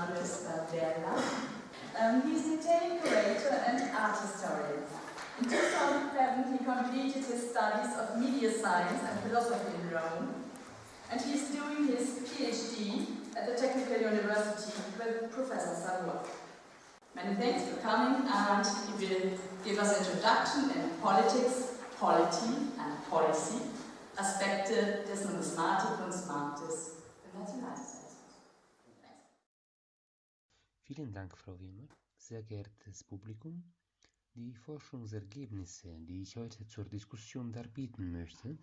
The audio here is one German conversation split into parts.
Manuel Stadella. Um, he's an Italian curator and art historian. In 2007, he completed his studies of media science and philosophy in Rome, and he's doing his PhD at the Technical University with Professor Savoy. Many thanks for coming, and he will give us introduction in politics, polity, and policy, Aspekte des Numismatik-Kunstmarktes im Nationalsozialismus. Vielen Dank, Frau Wimmer. Sehr geehrtes Publikum, die Forschungsergebnisse, die ich heute zur Diskussion darbieten möchte,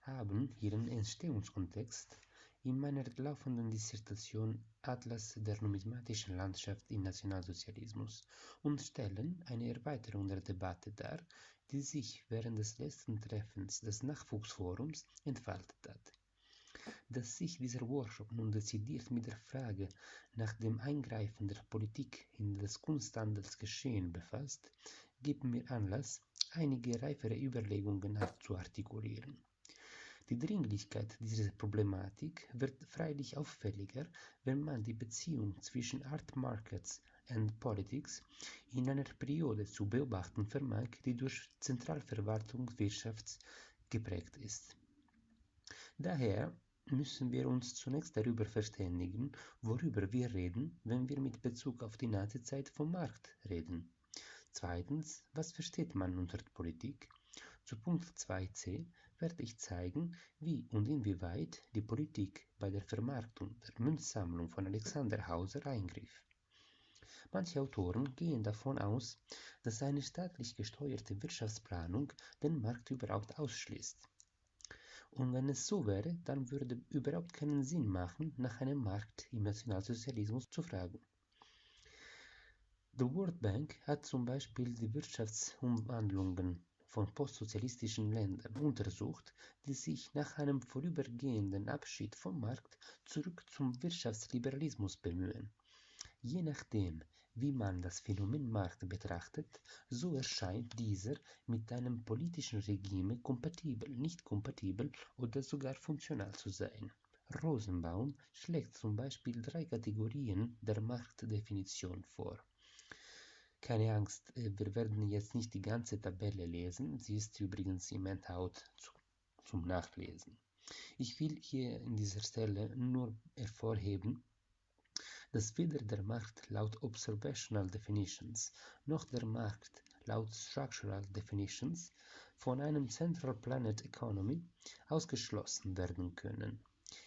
haben ihren Entstehungskontext in meiner laufenden Dissertation Atlas der numismatischen Landschaft im Nationalsozialismus und stellen eine Erweiterung der Debatte dar, die sich während des letzten Treffens des Nachwuchsforums entfaltet hat. Dass sich dieser Workshop nun dezidiert mit der Frage nach dem Eingreifen der Politik in das Kunsthandelsgeschehen befasst, gibt mir Anlass, einige reifere Überlegungen zu artikulieren. Die Dringlichkeit dieser Problematik wird freilich auffälliger, wenn man die Beziehung zwischen Art Markets and Politics in einer Periode zu beobachten vermag, die durch Zentralverwaltungswirtschaft geprägt ist. Daher müssen wir uns zunächst darüber verständigen, worüber wir reden, wenn wir mit Bezug auf die Nazizeit vom Markt reden. Zweitens, was versteht man unter Politik? Zu Punkt 2c werde ich zeigen, wie und inwieweit die Politik bei der Vermarktung der Münzsammlung von Alexander Hauser eingriff. Manche Autoren gehen davon aus, dass eine staatlich gesteuerte Wirtschaftsplanung den Markt überhaupt ausschließt. Und wenn es so wäre, dann würde überhaupt keinen Sinn machen, nach einem Markt im Nationalsozialismus zu fragen. The World Bank hat zum Beispiel die Wirtschaftsumwandlungen von postsozialistischen Ländern untersucht, die sich nach einem vorübergehenden Abschied vom Markt zurück zum Wirtschaftsliberalismus bemühen. Je nachdem, wie man das Phänomen Markt betrachtet, so erscheint dieser mit einem politischen Regime kompatibel, nicht kompatibel oder sogar funktional zu sein. Rosenbaum schlägt zum Beispiel drei Kategorien der Marktdefinition vor. Keine Angst, wir werden jetzt nicht die ganze Tabelle lesen, sie ist übrigens im Handout zu, zum Nachlesen. Ich will hier in dieser Stelle nur hervorheben, dass weder der Markt laut Observational Definitions noch der Markt laut Structural Definitions von einem Central Planet Economy ausgeschlossen werden können.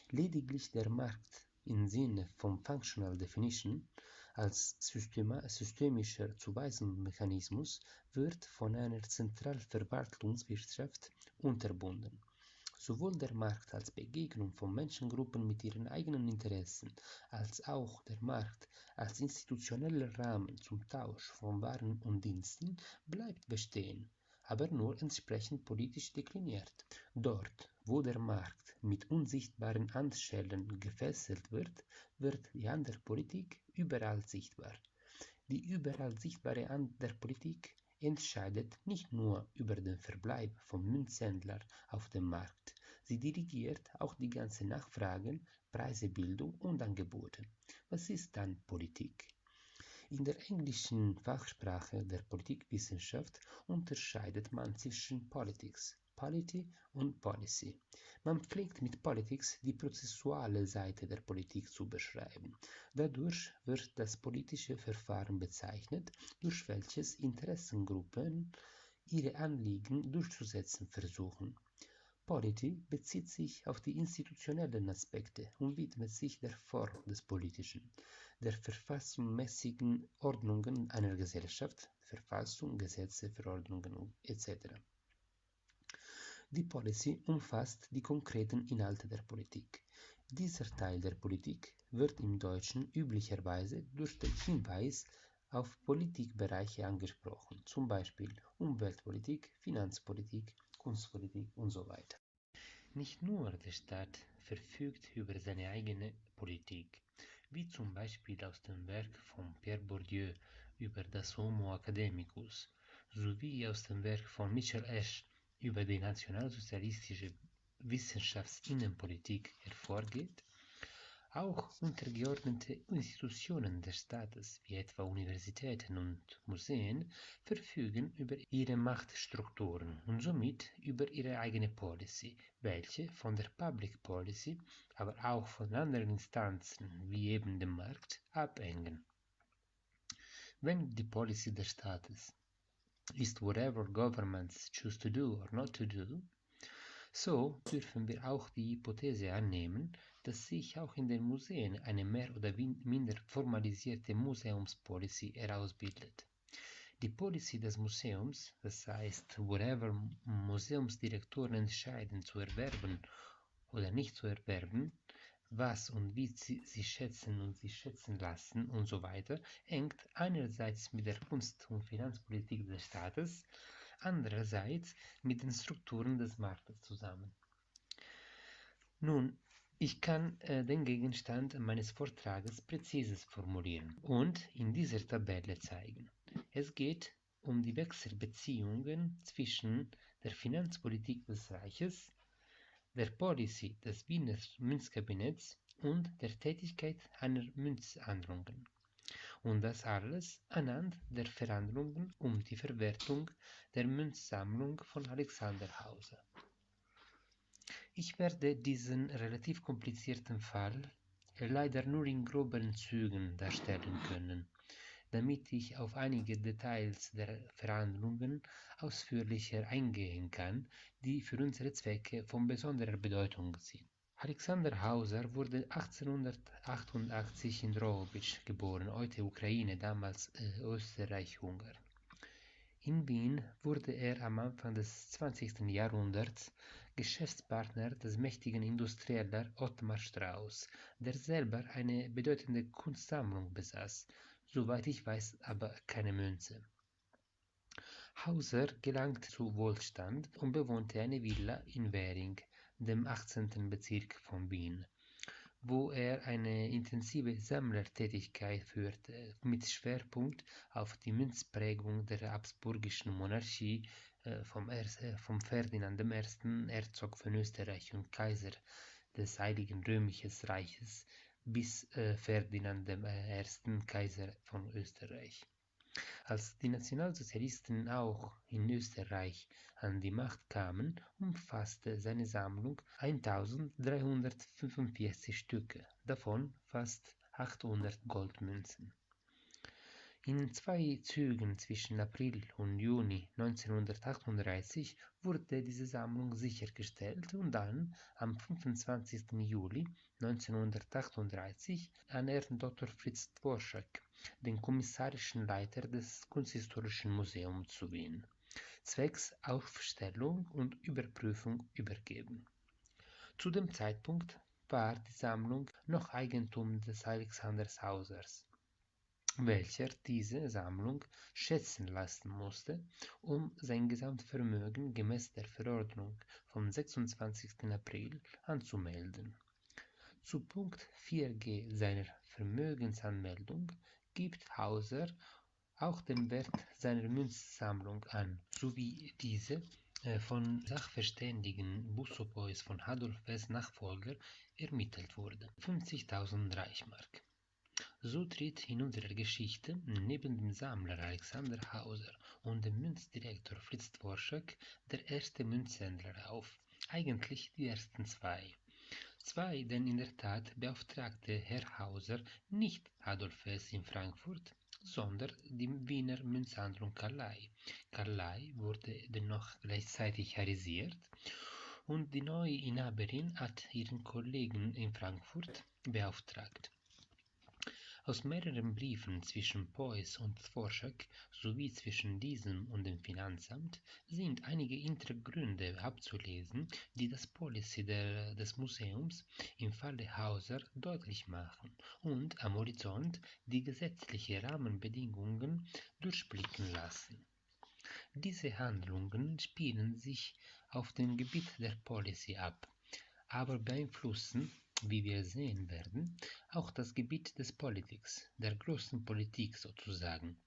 Lediglich der Markt im Sinne von Functional Definition als systemischer Zuweisungsmechanismus wird von einer Zentralverwaltungswirtschaft unterbunden. Sowohl der Markt als Begegnung von Menschengruppen mit ihren eigenen Interessen, als auch der Markt als institutioneller Rahmen zum Tausch von Waren und Diensten bleibt bestehen, aber nur entsprechend politisch dekliniert. Dort, wo der Markt mit unsichtbaren Handschellen gefesselt wird, wird die Politik überall sichtbar. Die überall sichtbare Hand der Politik entscheidet nicht nur über den Verbleib von Münzhändlern auf dem Markt, sie dirigiert auch die ganze Nachfrage, Preisebildung und Angebote. Was ist dann Politik? In der englischen Fachsprache der Politikwissenschaft unterscheidet man zwischen Politics, Polity und Policy. Man pflegt mit Politics die prozessuale Seite der Politik zu beschreiben. Dadurch wird das politische Verfahren bezeichnet, durch welches Interessengruppen ihre Anliegen durchzusetzen versuchen. Polity bezieht sich auf die institutionellen Aspekte und widmet sich der Form des Politischen, der verfassungsmäßigen Ordnungen einer Gesellschaft, Verfassung, Gesetze, Verordnungen etc. Die Policy umfasst die konkreten Inhalte der Politik. Dieser Teil der Politik wird im Deutschen üblicherweise durch den Hinweis auf Politikbereiche angesprochen, zum Beispiel Umweltpolitik, Finanzpolitik, Kunstpolitik und so weiter. Nicht nur der Staat verfügt über seine eigene Politik, wie zum Beispiel aus dem Werk von Pierre Bourdieu über das Homo academicus, sowie aus dem Werk von Michel Esch über die nationalsozialistische Wissenschaftsinnenpolitik hervorgeht, Auch untergeordnete Institutionen des Staates, wie etwa Universitäten und Museen, verfügen über ihre Machtstrukturen und somit über ihre eigene Policy, welche von der Public Policy, aber auch von anderen Instanzen wie eben dem Markt abhängen. Wenn die Policy des Staates ist whatever governments choose to do or not to do, so dürfen wir auch die Hypothese annehmen, dass sich auch in den Museen eine mehr oder minder formalisierte Museumspolicy herausbildet. Die Policy des Museums, das heißt, whatever Museumsdirektoren entscheiden zu erwerben oder nicht zu erwerben, was und wie sie, schätzen und sie schätzen lassen und so weiter, hängt einerseits mit der Kunst- und Finanzpolitik des Staates, andererseits mit den Strukturen des Marktes zusammen. Nun, ich kann äh, den Gegenstand meines Vortrages präzises formulieren und in dieser Tabelle zeigen. Es geht um die Wechselbeziehungen zwischen der Finanzpolitik des Reiches, der Policy des Wiener Münzkabinetts und der Tätigkeit einer Münzhandlungen. Und das alles anhand der Verhandlungen um die Verwertung der Münzsammlung von Alexander Hauser. Ich werde diesen relativ komplizierten Fall leider nur in groberen Zügen darstellen können, damit ich auf einige Details der Verhandlungen ausführlicher eingehen kann, die für unsere Zwecke von besonderer Bedeutung sind. Alexander Hauser wurde 1888 in Drohobitsch geboren, heute Ukraine, damals äh, Österreich-Ungarn. In Wien wurde er am Anfang des 20. Jahrhunderts Geschäftspartner des mächtigen Industrieller Ottmar Strauß, der selber eine bedeutende Kunstsammlung besaß, soweit ich weiß aber keine Münze. Hauser gelangte zu Wohlstand und bewohnte eine Villa in Währing, dem 18. Bezirk von Wien, wo er eine intensive Sammlertätigkeit führte, mit Schwerpunkt auf die Münzprägung der habsburgischen Monarchie äh, vom, äh, vom Ferdinand I., Herzog von Österreich und Kaiser des Heiligen Römischen Reiches, bis äh, Ferdinand I., Kaiser von Österreich. Als die Nationalsozialisten auch in Österreich an die Macht kamen, umfasste seine Sammlung 1345 Stücke, davon fast 800 Goldmünzen. In zwei Zügen zwischen April und Juni 1938 wurde diese Sammlung sichergestellt und dann am 25. Juli 1938 an Herrn Dr. Fritz Dworschak, den kommissarischen Leiter des Kunsthistorischen Museums zu Wien, zwecks Aufstellung und Überprüfung übergeben. Zu dem Zeitpunkt war die Sammlung noch Eigentum des Alexanders Hausers welcher diese Sammlung schätzen lassen musste, um sein Gesamtvermögen gemäß der Verordnung vom 26. April anzumelden. Zu Punkt 4g seiner Vermögensanmeldung gibt Hauser auch den Wert seiner Münzsammlung an, sowie diese äh, von Sachverständigen Bussopois von Adolf West Nachfolger ermittelt wurde. 50.000 Reichmark. So tritt in unserer Geschichte neben dem Sammler Alexander Hauser und dem Münzdirektor Fritz Dworschak der erste Münzhändler auf, eigentlich die ersten zwei. Zwei, denn in der Tat beauftragte Herr Hauser nicht Adolf Hess in Frankfurt, sondern die Wiener Münzhandlung Carlay. Carlay wurde dennoch gleichzeitig harisiert und die neue Inhaberin hat ihren Kollegen in Frankfurt beauftragt. Aus mehreren Briefen zwischen Beuys und Dvorak sowie zwischen diesem und dem Finanzamt sind einige Hintergründe abzulesen, die das Policy der, des Museums im Falle Hauser deutlich machen und am Horizont die gesetzlichen Rahmenbedingungen durchblicken lassen. Diese Handlungen spielen sich auf dem Gebiet der Policy ab, aber beeinflussen wie wir sehen werden, auch das Gebiet des Politics, der großen Politik sozusagen.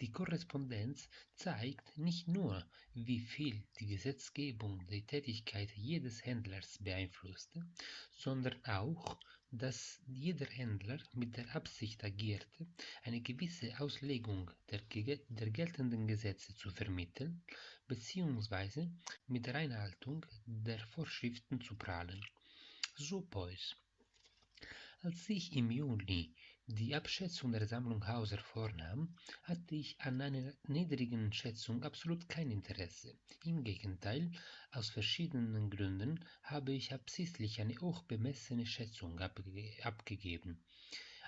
Die Korrespondenz zeigt nicht nur, wie viel die Gesetzgebung die Tätigkeit jedes Händlers beeinflusste, sondern auch, dass jeder Händler mit der Absicht agierte, eine gewisse Auslegung der, der geltenden Gesetze zu vermitteln bzw. mit der Einhaltung der Vorschriften zu prahlen. Beuys. Als ich im Juni die Abschätzung der Sammlung Hauser vornahm, hatte ich an einer niedrigen Schätzung absolut kein Interesse. Im Gegenteil, aus verschiedenen Gründen habe ich absichtlich eine hochbemessene Schätzung abge abgegeben.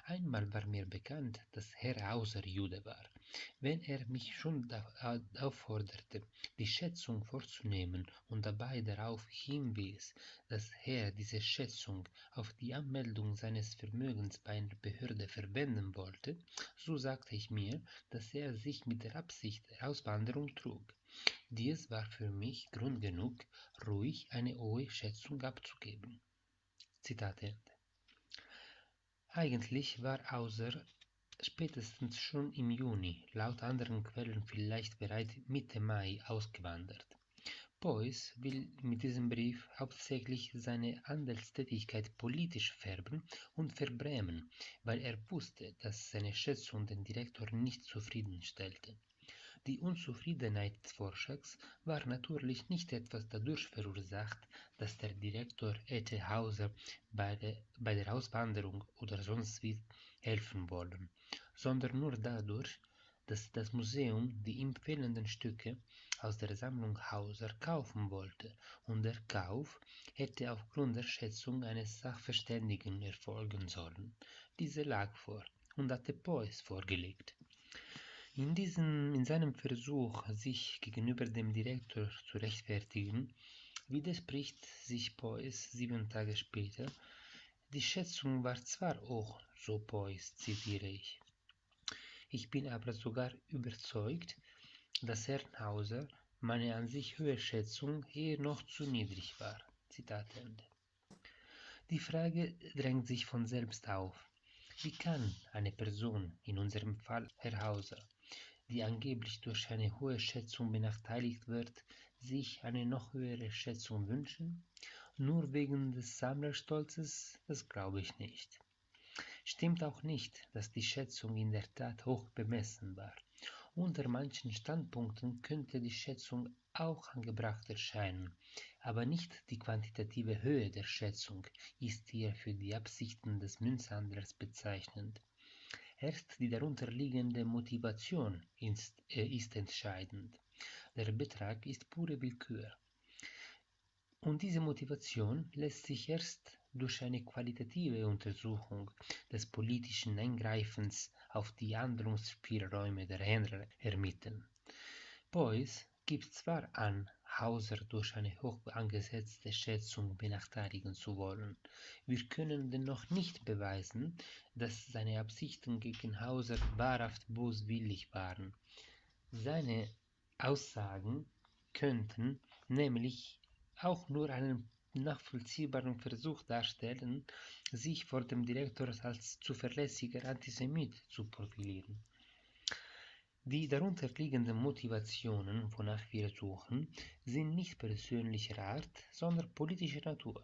Einmal war mir bekannt, dass Herr Hauser Jude war. Wenn er mich schon aufforderte, die Schätzung vorzunehmen und dabei darauf hinwies, dass er diese Schätzung auf die Anmeldung seines Vermögens bei einer Behörde verwenden wollte, so sagte ich mir, dass er sich mit der Absicht der Auswanderung trug. Dies war für mich Grund genug, ruhig eine hohe Schätzung abzugeben. Zitat Ende. Eigentlich war Hauser spätestens schon im Juni, laut anderen Quellen vielleicht bereits Mitte Mai, ausgewandert. Beuys will mit diesem Brief hauptsächlich seine Handelstätigkeit politisch färben und verbrämen, weil er wusste, dass seine Schätzung den Direktor nicht zufriedenstellte. Die Unzufriedenheit des Vorschlags war natürlich nicht etwas dadurch verursacht, dass der Direktor hätte Hauser bei der, bei der Auswanderung oder sonst wie helfen wollen, sondern nur dadurch, dass das Museum die ihm fehlenden Stücke aus der Sammlung Hauser kaufen wollte und der Kauf hätte aufgrund der Schätzung eines Sachverständigen erfolgen sollen. Diese lag vor und hatte Beuys vorgelegt. In, diesem, in seinem Versuch, sich gegenüber dem Direktor zu rechtfertigen, widerspricht sich Beuys sieben Tage später. Die Schätzung war zwar hoch, so Beuys, zitiere ich. Ich bin aber sogar überzeugt, dass Ernhauser meine an sich hohe Schätzung eher noch zu niedrig war. Zitat Ende. Die Frage drängt sich von selbst auf. Wie kann eine Person, in unserem Fall Herr Hauser, die angeblich durch eine hohe Schätzung benachteiligt wird, sich eine noch höhere Schätzung wünschen? Nur wegen des Sammlerstolzes? Das glaube ich nicht. Stimmt auch nicht, dass die Schätzung in der Tat hoch bemessen war. Unter manchen Standpunkten könnte die Schätzung auch angebracht erscheinen, aber nicht die quantitative Höhe der Schätzung ist hier für die Absichten des Münzhandlers bezeichnend. Erst die darunterliegende Motivation ist, äh, ist entscheidend. Der Betrag ist pure Willkür. Und diese Motivation lässt sich erst durch eine qualitative Untersuchung des politischen Eingreifens auf die Handlungsspielräume der Händler ermitteln. Beuys gibt zwar an, Hauser durch eine hoch angesetzte Schätzung benachteiligen zu wollen. Wir können dennoch nicht beweisen, dass seine Absichten gegen Hauser wahrhaft boswillig waren. Seine Aussagen könnten nämlich auch nur einen nachvollziehbaren Versuch darstellen, sich vor dem Direktor als zuverlässiger Antisemit zu profilieren. Die darunterliegenden Motivationen, wonach wir suchen, sind nicht persönlicher Art, sondern politischer Natur.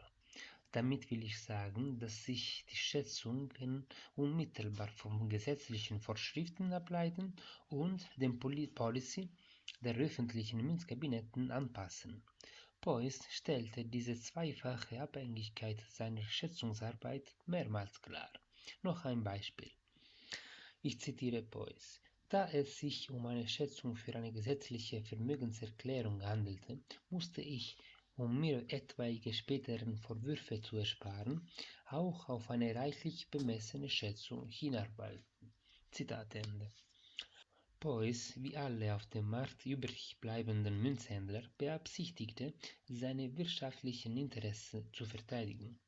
Damit will ich sagen, dass sich die Schätzungen unmittelbar von gesetzlichen Vorschriften ableiten und dem Policy der öffentlichen Münzkabinetten anpassen. Beuys stellte diese zweifache Abhängigkeit seiner Schätzungsarbeit mehrmals klar. Noch ein Beispiel. Ich zitiere Beuys. Da es sich um eine Schätzung für eine gesetzliche Vermögenserklärung handelte, musste ich, um mir etwaige späteren Vorwürfe zu ersparen, auch auf eine reichlich bemessene Schätzung hinarbeiten. Zitat Ende. Beuys, wie alle auf dem Markt übrig bleibenden Münzhändler, beabsichtigte, seine wirtschaftlichen Interessen zu verteidigen.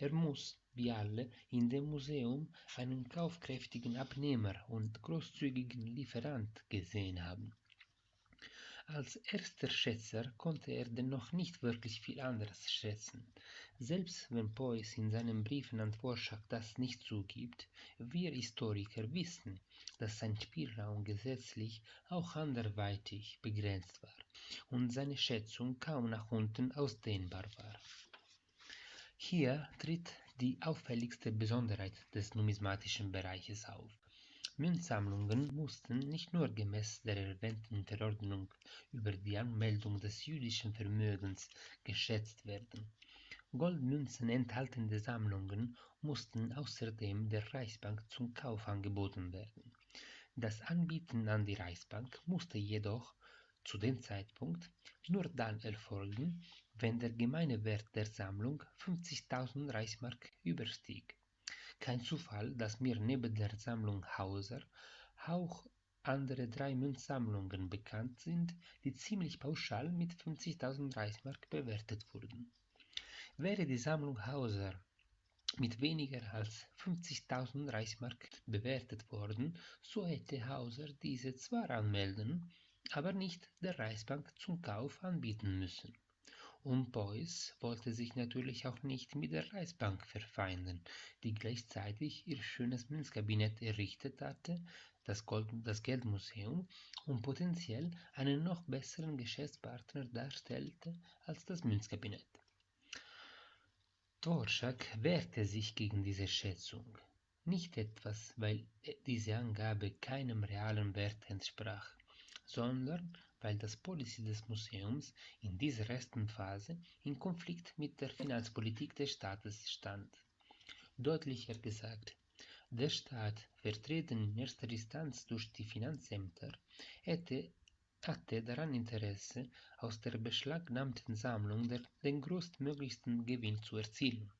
Er muss wie alle in dem Museum einen kaufkräftigen Abnehmer und großzügigen Lieferant gesehen haben. Als erster Schätzer konnte er dennoch nicht wirklich viel anderes schätzen. Selbst wenn Beuys in seinen Briefen an Vorschlag das nicht zugibt, wir Historiker wissen, dass sein Spielraum gesetzlich auch anderweitig begrenzt war und seine Schätzung kaum nach unten ausdehnbar war. Hier tritt die auffälligste Besonderheit des numismatischen Bereiches auf. Münzsammlungen mussten nicht nur gemäß der erwähnten Verordnung über die Anmeldung des jüdischen Vermögens geschätzt werden. Goldmünzen enthaltende Sammlungen mussten außerdem der Reichsbank zum Kauf angeboten werden. Das Anbieten an die Reichsbank musste jedoch zu dem Zeitpunkt nur dann erfolgen, wenn der gemeine Wert der Sammlung 50.000 Reichsmark überstieg. Kein Zufall, dass mir neben der Sammlung Hauser auch andere drei Münzsammlungen bekannt sind, die ziemlich pauschal mit 50.000 Reichsmark bewertet wurden. Wäre die Sammlung Hauser mit weniger als 50.000 Reichsmark bewertet worden, so hätte Hauser diese zwar anmelden, aber nicht der Reichsbank zum Kauf anbieten müssen. Und Beuys wollte sich natürlich auch nicht mit der Reichsbank verfeinden, die gleichzeitig ihr schönes Münzkabinett errichtet hatte, das, Gold das Geldmuseum, und potenziell einen noch besseren Geschäftspartner darstellte als das Münzkabinett. Dvorak wehrte sich gegen diese Schätzung. Nicht etwas, weil diese Angabe keinem realen Wert entsprach, sondern weil das Policy des Museums in dieser ersten Phase in Konflikt mit der Finanzpolitik des Staates stand. Deutlicher gesagt, der Staat, vertreten in erster Instanz durch die Finanzämter, hätte, hatte daran Interesse, aus der beschlagnahmten Sammlung der, den größtmöglichsten Gewinn zu erzielen.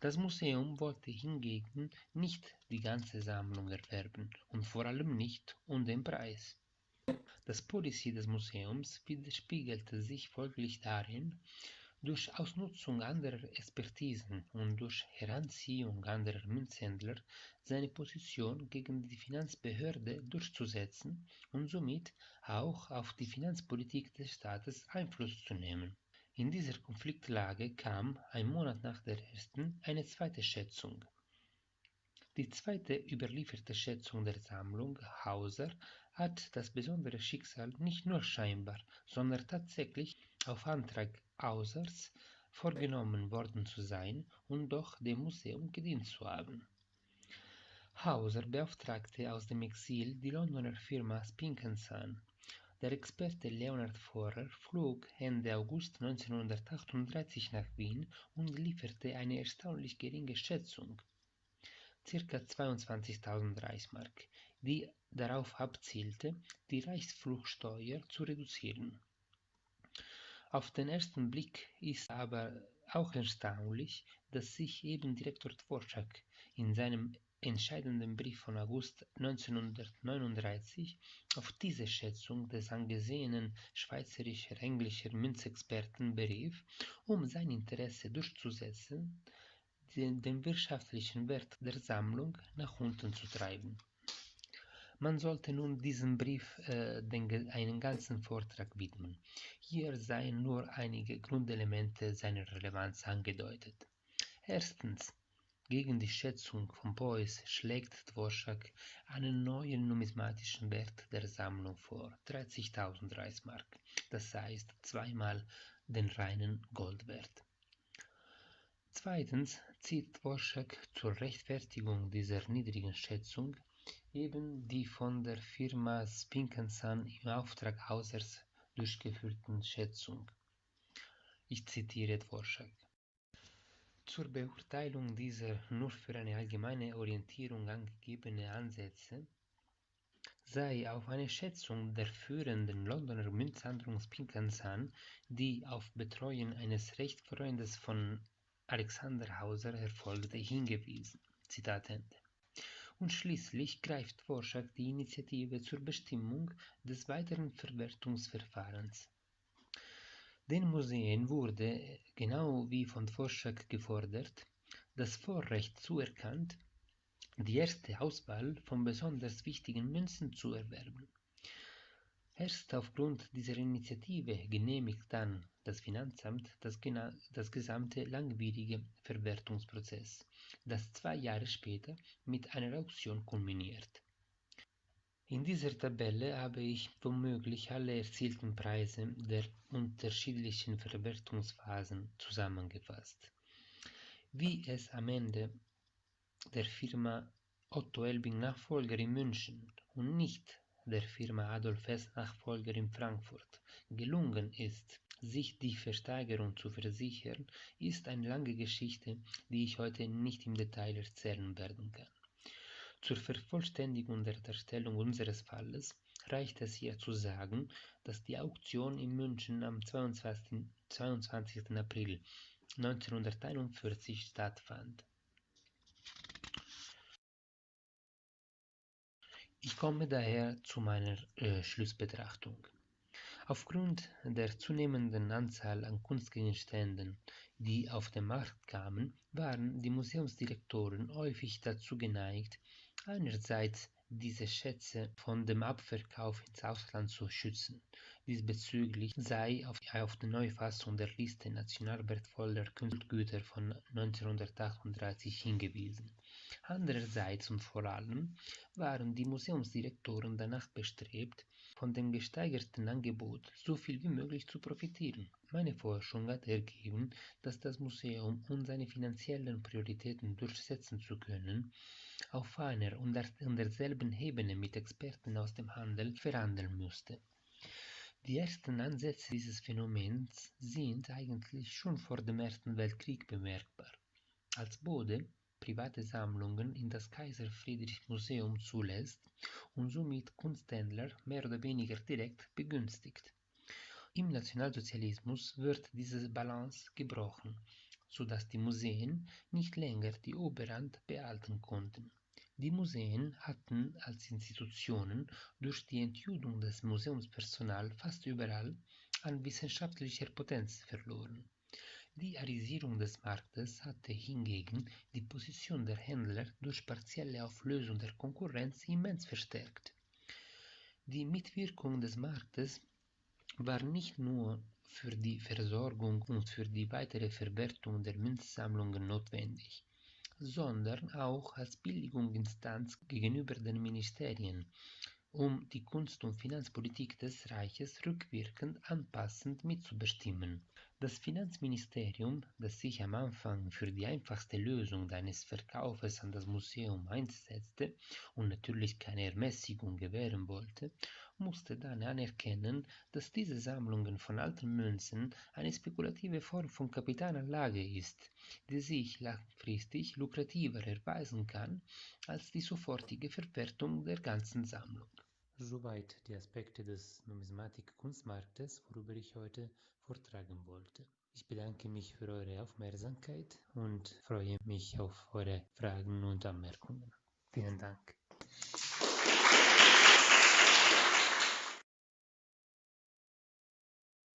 Das Museum wollte hingegen nicht die ganze Sammlung erwerben und vor allem nicht um den Preis. Das Policy des Museums widerspiegelte sich folglich darin, durch Ausnutzung anderer Expertisen und durch Heranziehung anderer Münzhändler seine Position gegen die Finanzbehörde durchzusetzen und somit auch auf die Finanzpolitik des Staates Einfluss zu nehmen. In dieser Konfliktlage kam, ein Monat nach der ersten, eine zweite Schätzung. Die zweite überlieferte Schätzung der Sammlung Hauser hat das besondere Schicksal nicht nur scheinbar, sondern tatsächlich auf Antrag Hausers vorgenommen worden zu sein und doch dem Museum gedient zu haben. Hauser beauftragte aus dem Exil die Londoner Firma Spinkenson. Der Experte Leonard Forer flog Ende August 1938 nach Wien und lieferte eine erstaunlich geringe Schätzung, ca. 22.000 Reichsmark, die darauf abzielte, die Reichsfluchtsteuer zu reduzieren. Auf den ersten Blick ist aber auch erstaunlich, dass sich eben Direktor Dvorak in seinem entscheidenden Brief von August 1939 auf diese Schätzung des angesehenen schweizerischer-englischer Münzexperten berief, um sein Interesse durchzusetzen, den, wirtschaftlichen Wert der Sammlung nach unten zu treiben. Man sollte nun diesem Brief äh, den, einen ganzen Vortrag widmen. Hier seien nur einige Grundelemente seiner Relevanz angedeutet. Erstens. Gegen die Schätzung von Beuys schlägt Dvorak einen neuen numismatischen Wert der Sammlung vor, 30.000 Reichsmark, das heißt zweimal den reinen Goldwert. Zweitens zieht Dvorak zur Rechtfertigung dieser niedrigen Schätzung eben die von der Firma Spinkenson im Auftrag Hausers durchgeführten Schätzung. Ich zitiere Dvorak. Zur Beurteilung dieser nur für eine allgemeine Orientierung angegebene Ansätze sei auf eine Schätzung der führenden Londoner Münzhandlung Spinkenson, die auf Betreuen eines Rechtsfreundes von Alexander Hauser erfolgte, hingewiesen. Zitat Ende und schließlich greift Dvorak die Initiative zur Bestimmung des weiteren Verwertungsverfahrens. Den Museen wurde, genau wie von Dvorak gefordert, das Vorrecht zuerkannt, die erste Auswahl von besonders wichtigen Münzen zu erwerben. Erst aufgrund dieser Initiative genehmigt dann das Finanzamt das, das gesamte langwierige Verwertungsprozess, das zwei Jahre später mit einer Auktion kulminiert. In dieser Tabelle habe ich womöglich alle erzielten Preise der unterschiedlichen Verwertungsphasen zusammengefasst. wie es am Ende der Firma Otto Elbing Nachfolger in München und nicht der Firma Adolf Hess Nachfolger in Frankfurt gelungen ist, sich die Versteigerung zu versichern, ist eine lange Geschichte, die ich heute nicht im Detail erzählen werden kann. Zur Vervollständigung der Darstellung unseres Falles reicht es hier zu sagen, dass die Auktion in München am 22. 22. April 1941 stattfand. Ich komme daher zu meiner äh, Schlussbetrachtung. Aufgrund der zunehmenden Anzahl an Kunstgegenständen, die auf den Markt kamen, waren die Museumsdirektoren häufig dazu geneigt, einerseits diese Schätze von dem Abverkauf ins Ausland zu schützen. Diesbezüglich sei auf, auf die Neufassung der Liste national wertvoller Kunstgüter von 1938 hingewiesen. Andererseits und vor allem waren die Museumsdirektoren danach bestrebt, von dem gesteigerten Angebot so viel wie möglich zu profitieren. Meine Forschung hat ergeben, dass das Museum, um seine finanziellen Prioritäten durchsetzen zu können, auf einer und derselben Ebene mit Experten aus dem Handel verhandeln musste. Die ersten Ansätze dieses Phänomens sind eigentlich schon vor dem Ersten Weltkrieg bemerkbar. Als Bode private Sammlungen in das Kaiser Friedrich Museum zulässt und somit Kunsthändler mehr oder weniger direkt begünstigt. Im Nationalsozialismus wird diese Balance gebrochen, sodass die Museen nicht länger die Oberhand behalten konnten. Die Museen hatten als Institutionen durch die Entjudung des Museumspersonals fast überall an wissenschaftlicher Potenz verloren. Die Arisierung des Marktes hatte hingegen die Position der Händler durch partielle Auflösung der Konkurrenz immens verstärkt. Die Mitwirkung des Marktes war nicht nur für die Versorgung und für die weitere Verwertung der Münzsammlungen notwendig, sondern auch als Billigungsinstanz gegenüber den Ministerien, um die Kunst- und Finanzpolitik des Reiches rückwirkend anpassend mitzubestimmen. Das Finanzministerium, das sich am Anfang für die einfachste Lösung eines Verkaufes an das Museum einsetzte und natürlich keine Ermäßigung gewähren wollte, musste dann anerkennen, dass diese Sammlungen von alten Münzen eine spekulative Form von Kapitalanlage ist, die sich langfristig lukrativer erweisen kann als die sofortige Verwertung der ganzen Sammlung. Soweit die Aspekte des Numismatik-Kunstmarktes, worüber ich heute vortragen wollte. Ich bedanke mich für eure Aufmerksamkeit und freue mich auf eure Fragen und Anmerkungen. Vielen Dank.